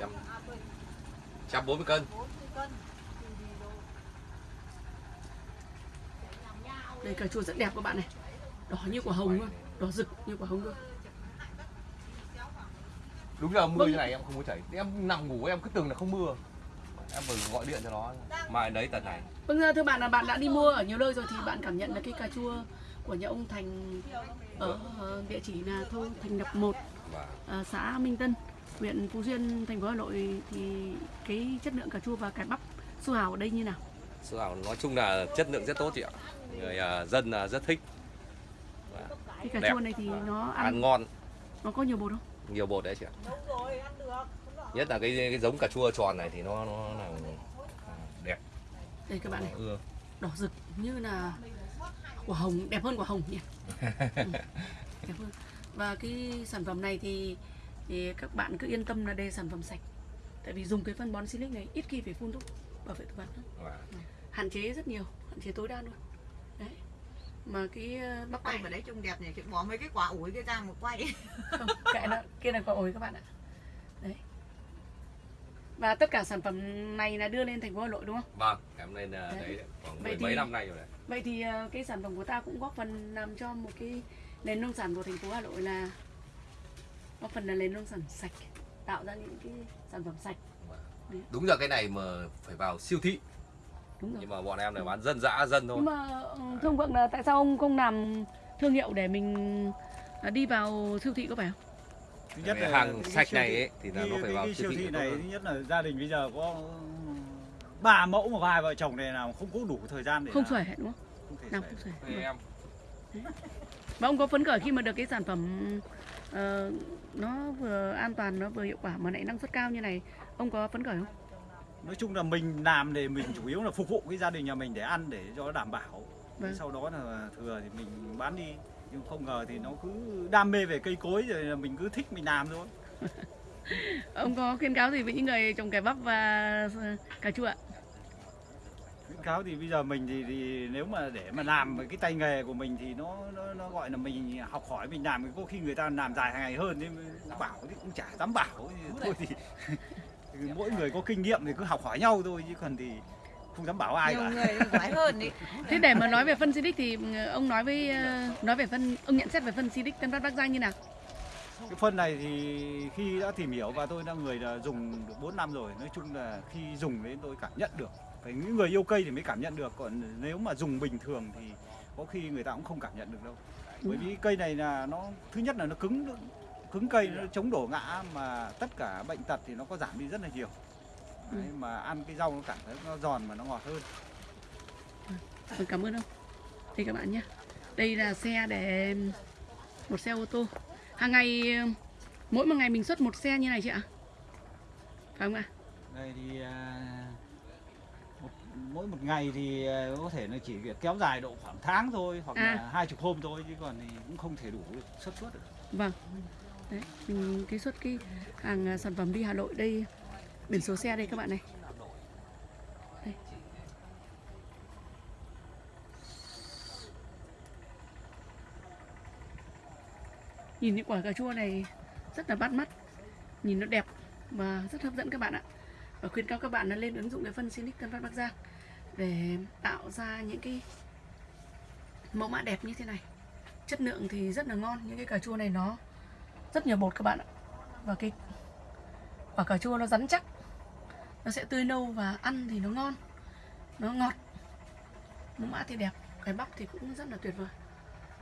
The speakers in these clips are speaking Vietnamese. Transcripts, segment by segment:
trăm. Trăm bốn mươi cân. Đây cà chua rất đẹp các bạn này. Đỏ như quả hồng luôn. Đỏ rực như quả hồng luôn. Đúng giờ mưa Vâng. như này em không muốn chảy. Em nằm ngủ em cứ tưởng là không mưa. Em vừa gọi điện cho nó. Mai đấy tận này. Vâng thưa bạn là bạn đã đi mua ở nhiều nơi rồi Thì bạn cảm nhận là cái cà chua của nhà ông Thành Ở ờ, địa chỉ là thôn Thành Lập 1 và à, xã Minh Tân, huyện Phú Xuyên, thành phố Hà Nội thì cái chất lượng cà chua và cải bắp su hào ở đây như nào? Su hào nói chung là chất lượng rất tốt chị ạ người à, dân là rất thích Và Cái cà Đẹp. chua này thì nó ăn, ăn ngon nó có nhiều bột không? nhiều bột đấy chị ạ nhất là cái cái giống cà chua tròn này thì nó nó là à, đẹp Đây các bạn này, ưa đỏ rực như là quả hồng, đẹp hơn quả hồng nhỉ? Ừ, đẹp hơn. Và cái sản phẩm này thì thì các bạn cứ yên tâm là đây là sản phẩm sạch. Tại vì dùng cái phân bón Silic này ít khi phải phun thuốc bảo vệ thực vật lắm. Hạn chế rất nhiều, hạn chế tối đa luôn. Đấy. Mà cái ờ, bắp quay cải vào đấy trông đẹp nhỉ bỏ mấy cái quả ủi kia ra một quay không kệ nó kia là quả ổi các bạn ạ đấy và tất cả sản phẩm này là đưa lên thành phố Hà Nội đúng không? vâng lên à, Đấy. đấy khoảng Vậy mấy thì- năm nay rồi đấy Vậy thì ờ, cái sản phẩm của ta cũng góp phần làm cho một cái nền nông sản của thành phố Hà Nội là góp phần là nền nông sản sạch, tạo ra những cái sản phẩm sạch. đúng giờ cái này mà phải vào siêu thị Đúng rồi. nhưng mà bọn em này bán dân dã dân thôi Nhưng mà thưa ông Vượng là tại sao ông không làm thương hiệu để mình ờ, đi vào siêu thị có phải không? thứ Cái hàng cái sạch này ấy, thì là cái- nó phải cái- vào cái siêu thị thị này thứ nhất là gia đình bây giờ có ba mẫu mà hai vợ chồng này nào không có đủ thời gian để Không xuể đúng không? Không thể Làm xuể. không xuể. Thì em Và ông có phấn khởi khi mà được cái sản phẩm ờ, nó vừa an toàn nó vừa hiệu quả mà lại năng suất cao như này, ông có phấn khởi không? nói chung là mình làm để mình chủ yếu là phục vụ cái gia đình nhà mình để ăn để cho nó đảm bảo Vâng. sau đó là thừa thì mình bán đi nhưng không ngờ thì nó cứ đam mê về cây cối rồi là mình cứ thích mình làm thôi Ông có khuyên cáo gì với những người trồng cải bắp và cà chua ạ? Khuyến cáo thì bây giờ mình thì, thì nếu mà để mà làm với cái tay nghề của mình thì nó nó, nó gọi là mình học hỏi mình làm có khi người ta làm dài hàng ngày hơn nhưng bảo thì cũng chả dám bảo. Thôi thì thì mỗi người có kinh nghiệm thì cứ học hỏi nhau thôi chứ còn thì không dám bảo ai nhiều cả. người giỏi hơn ý. Thế để mà nói về phân Silic thì ông nói với ờ, nói về phân ông nhận xét về phân Silic Tân Phát Bắc Giang như nào? cái phân này thì khi đã tìm hiểu và tôi là người là dùng được 4 năm rồi nói chung là khi dùng đến tôi cảm nhận được phải những người yêu cây thì mới cảm nhận được còn nếu mà dùng bình thường thì có khi người ta cũng không cảm nhận được đâu bởi vì cây này là nó thứ nhất là nó cứng cứng cây nó chống đổ ngã mà tất cả bệnh tật thì nó có giảm đi rất là nhiều Đấy, mà ăn cái rau nó cảm thấy nó giòn mà nó ngọt hơn Vâng, cảm ơn ông. Đây các bạn nhé. Đây là xe để một xe ô tô. Hàng ngày mỗi một ngày mình xuất một xe như này chị ạ? Phải không ạ? đây thì à, mỗi một ngày thì à, có thể nó chỉ kéo dài độ khoảng tháng thôi hoặc À. là hai chục hôm thôi chứ còn thì cũng không thể đủ xuất suất được Vâng. Đấy, mình cái xuất cái hàng à, sản phẩm đi Hà Nội đây biển số xe đây các bạn này. Đây. Nhìn những quả cà chua này rất là bắt mắt, nhìn nó đẹp và rất hấp dẫn các bạn ạ. Và khuyên cáo các bạn là lên ứng dụng cái phân Silic Tân Phát Bắc Giang để tạo ra những cái mẫu mã đẹp như thế này. Chất lượng thì rất là ngon, những cái cà chua này nó rất nhiều bột các bạn ạ. Và cái quả cà chua nó rắn chắc. Nó sẽ tươi nâu và ăn thì nó ngon nó ngọt. Mẫu mã thì đẹp cái bắp thì cũng rất là tuyệt vời.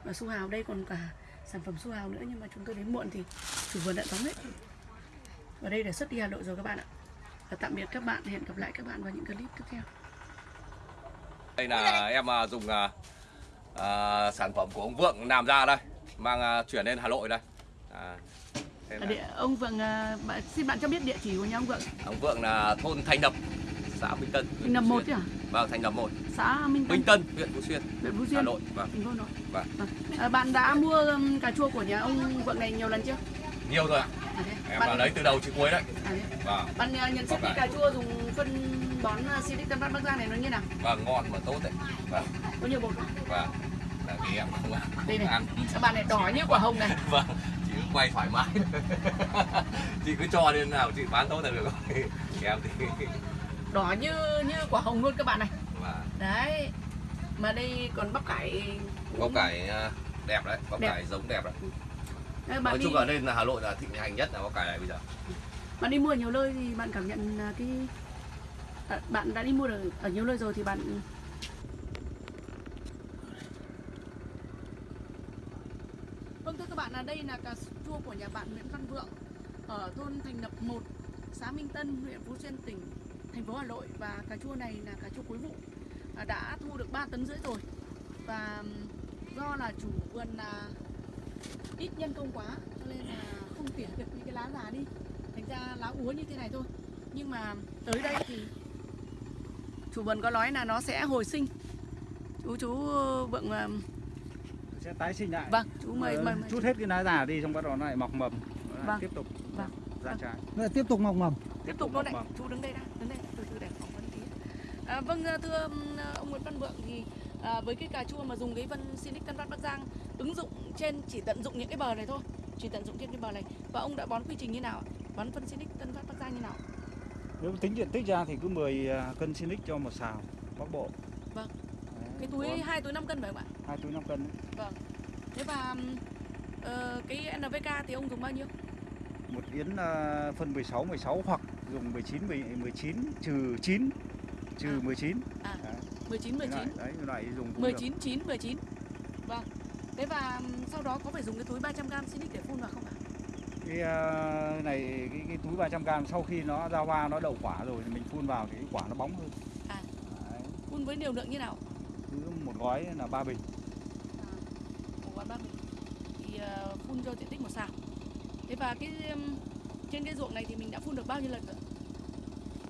Và su hào đây còn cả sản phẩm su hào nữa nhưng mà chúng tôi đến muộn thì chủ vườn đã đóng hết và đây là xuất đi Hà Nội rồi các bạn ạ. Và tạm biệt các bạn hẹn gặp lại các bạn vào những clip tiếp theo đây là em à, dùng à, à, sản phẩm của ông Vượng làm ra đây mang à, chuyển lên Hà Nội đây. À, là địa, ông Vượng bạn, xin bạn cho biết địa chỉ của nhà ông Vượng. Ông Vượng là thôn Thành Đập xã Minh Tân Thành Đập Phú một Xuyên. chứ à vâng Thành Đập một. Xã Minh Tân. Minh Tân huyện Phú Xuyên huyện Phú Hà Xuyên. Nội vâng. Thành phố Hà Nội. Vâng. Vâng. À, bạn đã mua um, cà chua của nhà ông Vượng này nhiều lần chưa? Nhiều rồi ạ. À, em bạn, lấy từ đầu chí cuối đấy. À, vâng. Bạn uh, nhận xét cà chua dùng phân bón uh, Silic Tân Phát Bắc Giang này nó như nào? Vâng ngon mà tốt đấy. Vâng. Có nhiều bột không? vâng. Là vì em không ăn. Đây này ăn. các bạn này đỏ như quả hồng này. Vâng chỉ cứ quay thoải mái. Chị cứ cho lên nào chị bán tốt là được rồi. Em thì đỏ như như quả hồng luôn các bạn này. Và đấy. Mà đây còn bắp cải bắp cải à, đẹp đấy bắp Đẹp. cải giống đẹp đấy. Đấy, bạn nói đi chung là lên là hà nội là thịnh hành nhất là bắp cải này bây giờ. Bạn đi mua ở nhiều nơi thì bạn cảm nhận là cái à, bạn đã đi mua ở, ở nhiều nơi rồi thì bạn Vâng thưa các bạn là đây là cà chua của nhà bạn Nguyễn Văn Vượng ở thôn Thành Lập 1, xã Minh Tân, huyện Phú Xuyên, tỉnh thành phố Hà Nội. Và cà chua này là cà chua cuối vụ à, đã thu được 3 tấn rưỡi rồi. Và do là chủ vườn là ít nhân công quá cho nên là không tỉa được những cái lá già đi. Thành ra lá úa như thế này thôi. Nhưng mà tới đây thì chủ vườn có nói là nó sẽ hồi sinh chú chú vượng ờ, sẽ tái sinh lại vâng chú mời Ờ, mời, mời. chút hết cái lá già đi xong bắt đầu nó lại mọc mầm lại Vâng. tiếp tục Vâng. ra Vâng. trái Lại tiếp tục mọc mầm tiếp tục luôn đấy chú đứng đây đã đứng đây từ từ để phỏng vấn tí à, vâng ờ, thưa ông Nguyễn Văn Vượng thì à, với cái cà chua mà dùng cái vân Sinic Tân Phát Bắc Giang ứng dụng trên chỉ tận dụng những cái bờ này thôi chỉ tận dụng trên cái bờ này và ông đã bón quy trình như nào ạ? bón phân Sinic Tân Phát Bắc Giang như nào nếu tính diện tích ra thì cứ 10 à, cân Sinic cho một xào bắc bộ Vâng. Đấy, cái túi bón hai túi 5 cân phải không ạ hai túi 5 cân đấy. thế và ờ, cái NPK thì ông dùng bao nhiêu một yến à, phân 16 16 hoặc dùng 19 10 19 trừ 9 trừ À. 19 à Đấy. 19 Cái 19 loại, đấy cái loại dùng cũng được. 19 9 19 vâng thế và sau đó có phải dùng cái túi 300g Sinic để phun vào không ạ cái à, này cái, cái túi 300 g sau khi nó ra hoa nó đậu quả rồi thì mình phun vào thì cái quả nó bóng hơn. À. Đấy, phun với liều lượng như nào? Cứ một gói là ba bình. Của quán ba mình thì ờ, phun cho diện tích một sào thế và cái trên cái ruộng này thì mình đã phun được bao nhiêu lần rồi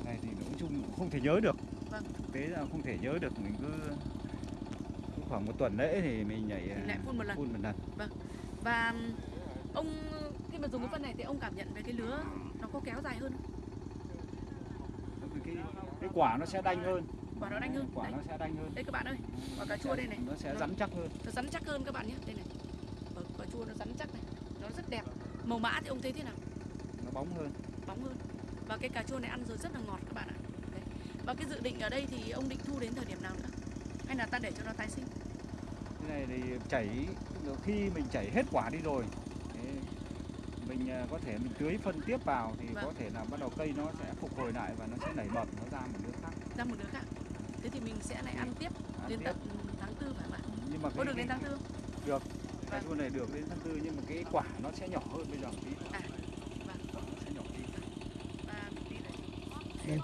này thì nói chung cũng không thể nhớ được. Vâng. thực tế là không thể nhớ được mình cứ, cứ khoảng một tuần lễ thì mình nhảy thì lại phun một lần. phun một lần. Và ừm, ông cái phân này thì ông cảm nhận về cái lứa nó có kéo dài hơn không? cái, cái quả nó sẽ đanh hơn. Quả nó đanh hơn. Quả đấy. nó sẽ đanh hơn. Đây các bạn ơi quả cà chua đây này. Nó sẽ Nó- rắn chắc hơn. Nó rắn chắc hơn các bạn nhé. Đây này. Quả, quả chua nó rắn chắc này. Nó rất đẹp. Màu mã thì ông thấy thế nào? Nó bóng hơn. Bóng hơn. Và cái cà chua này ăn rồi rất là ngọt các bạn ạ. Đấy. và cái dự định ở đây thì ông định thu đến thời điểm nào nữa? Hay là ta để cho nó tái sinh? Cái này thì chảy khi mình chảy hết quả đi rồi mình à, có thể mình tưới phân tiếp vào thì Vâng. có thể là bắt đầu cây nó sẽ phục hồi lại và nó sẽ nảy mầm nó ra một đứa khác ra một đứa khác thế thì mình sẽ lại ăn tiếp Ăn đến tiếp. tận tháng tư phải không ạ nhưng mà có cái, được đến cái, tháng tư cà chua này được đến tháng tư nhưng mà cái quả nó sẽ nhỏ hơn bây giờ tí À, vâng. Sẽ nhỏ và tí. Đây.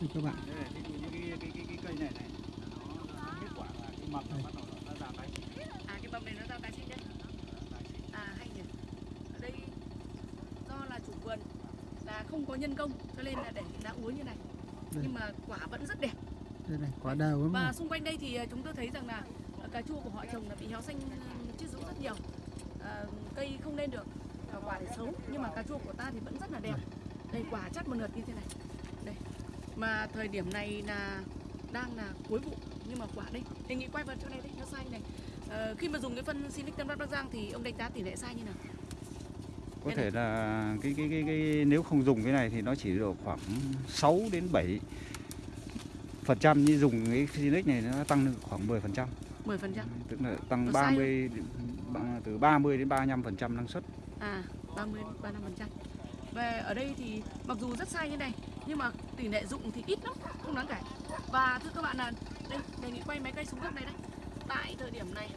thưa các bạn đây này ví dụ như cái, cái, cái, cái cây này này nó hết quả là cái mầm nó bắt đầu nó ra tái sinh à cái mầm này nó ra tái sinh đấy à hay nhỉ ở đây do là chủ vườn là không có nhân công cho nên là để lá úa như này. Đây. nhưng mà quả vẫn rất đẹp. Đây này quả lắm và này. xung quanh đây thì ờ, chúng tôi thấy rằng là ờ, cà chua của họ trồng là bị héo xanh ờ, chết rũ rất nhiều. Ờ, cây không lên được và quả thì xấu nhưng mà cà chua của ta thì vẫn rất là đẹp. Đây. Quả chắc một lượt như thế này. Đây. Mà thời điểm này là đang là cuối vụ nhưng mà quả đây đề nghị quay vào chỗ này đấy nó sai này. Ờ, khi mà dùng cái phân Silic Tân Bắc Bắc Giang thì ông đánh giá tỷ lệ sai như nào có thể là cái, cái cái cái nếu không dùng cái này thì nó chỉ được khoảng 6 đến 7 phần trăm. Như dùng cái Phoenix này nó tăng được khoảng 10 phần trăm. 10 phần trăm? Tức là tăng sai 30 đến- bằng- từ 30 đến 35 phần trăm năng suất. À 30 35 phần trăm. Về ở đây thì mặc dù rất sai như này nhưng mà tỷ lệ dụng thì ít lắm không đáng kể. Và thưa các bạn là đây đề nghị quay máy cây xuống góc này đây. Tại thời điểm này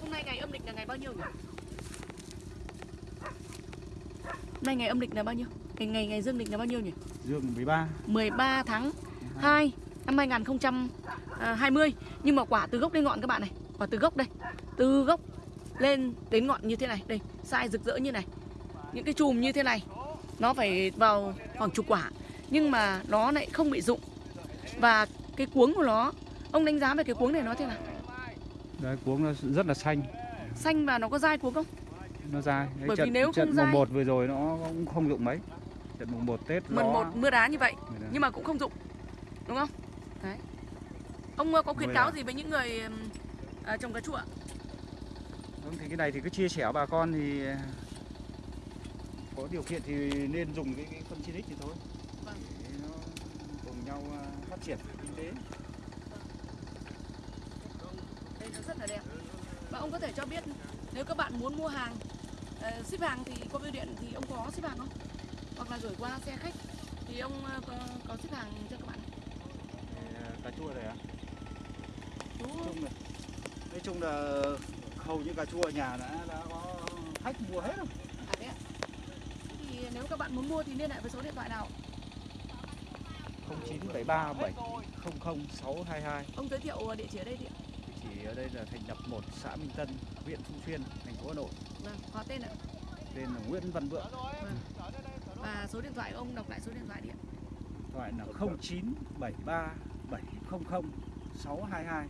hôm nay ngày âm lịch là ngày bao nhiêu nhỉ nay ngày âm lịch là bao nhiêu? Ngày ngày ngày dương lịch là bao nhiêu nhỉ? Dương 13 13 tháng 2 năm 2020 nhưng mà quả từ gốc lên ngọn các bạn này. Quả từ gốc đây. Từ gốc lên đến ngọn như thế này. Đây sai rực rỡ như này. Những cái chùm như thế này nó phải vào khoảng chục quả. Nhưng mà nó lại không bị rụng. Và cái cuống của nó ông đánh giá về cái cuống này nó thế nào? Đấy cuống nó rất là xanh. Xanh và nó có dai cuống không nó ra cái Bởi vì trận, nếu trận không mùng dai- 1 vừa rồi nó cũng không dụng mấy. Trận mùng 1 Tết mần gió một mưa đá như vậy nhưng mà cũng không dụng đúng không? Đấy. Ông ờ, có khuyến cáo gì với những người à, trồng cà chua ạ? Thì cái này thì cứ chia sẻ bà con thì có điều kiện thì nên dùng cái, cái phân Sinic thì thôi. Vâng. để nó cùng nhau phát triển kinh tế. Đây nó rất là đẹp. Và ông có thể cho biết nếu các bạn muốn mua hàng ờ, ship hàng thì qua bưu điện thì ông có ship hàng không? Hoặc là gửi qua xe khách thì ông ờ, có, có ship hàng cho các bạn? À, cà chua này à? Đúng nói không? chung là nói chung là hầu như cà chua ở nhà đã đã có khách mua hết rồi. À đấy ạ. Thế thì nếu các bạn muốn mua thì liên hệ với số điện thoại nào? 0973 700 622 ông giới thiệu địa chỉ ở đây đi ạ đây là thành lập một xã Minh Tân huyện Phú Xuyên thành phố Hà Nội. Vâng họ tên ạ. Tên là Nguyễn Văn Vượng. Và số điện thoại ông đọc lại số điện thoại đi ạ. Thoại là 0973 700 622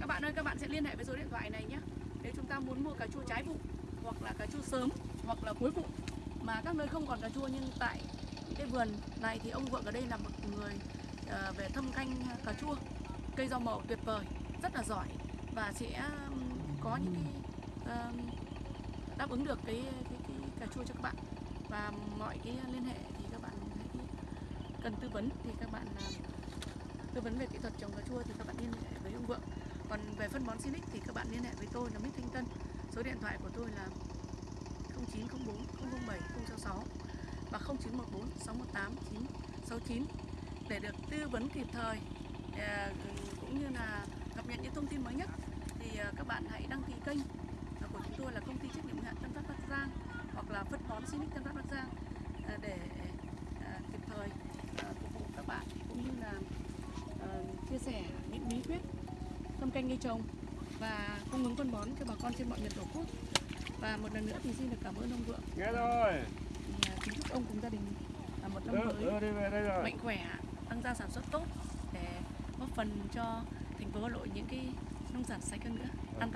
các bạn ơi các bạn sẽ liên hệ với số điện thoại này nhé. Nếu chúng ta muốn mua cà chua trái vụ hoặc là cà chua sớm hoặc là cuối vụ mà các nơi không còn cà chua nhưng tại cái vườn này thì ông vượng ở đây là một người ờ, về thâm canh cà chua cây rau màu tuyệt vời rất là giỏi và sẽ um, có những cái um, đáp ứng được cái, cái, cái cà chua cho các bạn. Và mọi cái liên hệ thì các bạn hãy cần tư vấn thì các bạn um, tư vấn về kỹ thuật trồng cà chua thì các bạn liên hệ với ông vượng. Còn về phân bón Sinic thì các bạn liên hệ với tôi là Mít Thanh Tân. Số điện thoại của tôi là 0904 007 066 và 0914 618 969 để được tư vấn kịp thời à, cũng như là cập nhật những thông tin mới nhất các bạn hãy đăng ký kênh à, của chúng tôi là công ty trách nhiệm hữu hạn Tân Phát Bắc Giang hoặc là phân bón Sinic Tân Phát Bắc Giang à, để kịp thời phục vụ các bạn cũng như là ờ, chia sẻ những bí quyết thâm canh cây trồng và cung ứng phân bón cho bà con trên mọi miền tổ quốc và một lần nữa thì xin được cảm ơn ông vượng Nghe rồi. kính chúc ông cùng gia đình à, một năm mới đưa đi về đây rồi. mạnh khỏe tăng gia sản xuất tốt để góp phần cho thành phố Hà Nội những cái nông sản sạch hơn nữa. An toàn.